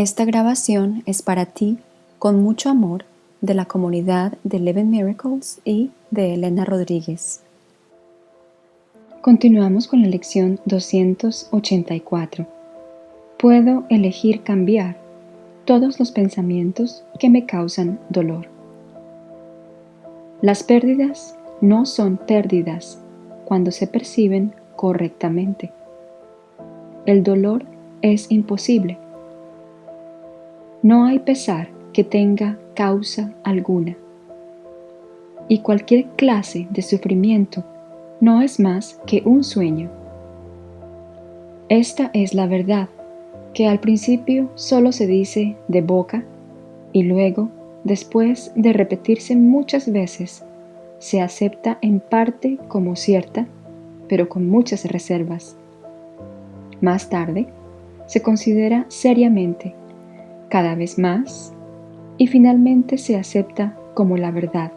Esta grabación es para ti, con mucho amor, de la comunidad de Eleven Miracles y de Elena Rodríguez. Continuamos con la lección 284. Puedo elegir cambiar todos los pensamientos que me causan dolor. Las pérdidas no son pérdidas cuando se perciben correctamente. El dolor es imposible. No hay pesar que tenga causa alguna. Y cualquier clase de sufrimiento no es más que un sueño. Esta es la verdad, que al principio solo se dice de boca y luego, después de repetirse muchas veces, se acepta en parte como cierta, pero con muchas reservas. Más tarde, se considera seriamente, cada vez más, y finalmente se acepta como la verdad.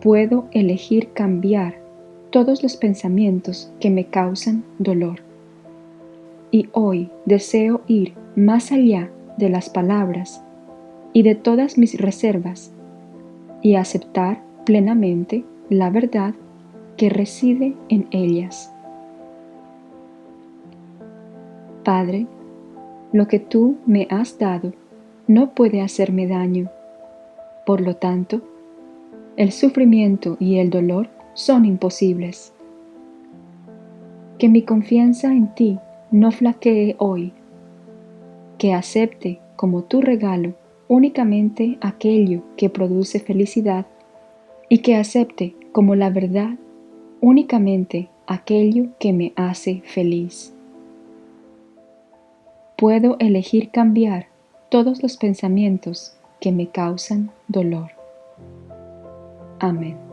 Puedo elegir cambiar todos los pensamientos que me causan dolor. Y hoy deseo ir más allá de las palabras y de todas mis reservas y aceptar plenamente la verdad que reside en ellas. Padre, lo que tú me has dado no puede hacerme daño. Por lo tanto, el sufrimiento y el dolor son imposibles. Que mi confianza en ti no flaquee hoy. Que acepte como tu regalo únicamente aquello que produce felicidad y que acepte como la verdad únicamente aquello que me hace feliz. Puedo elegir cambiar todos los pensamientos que me causan dolor. Amén.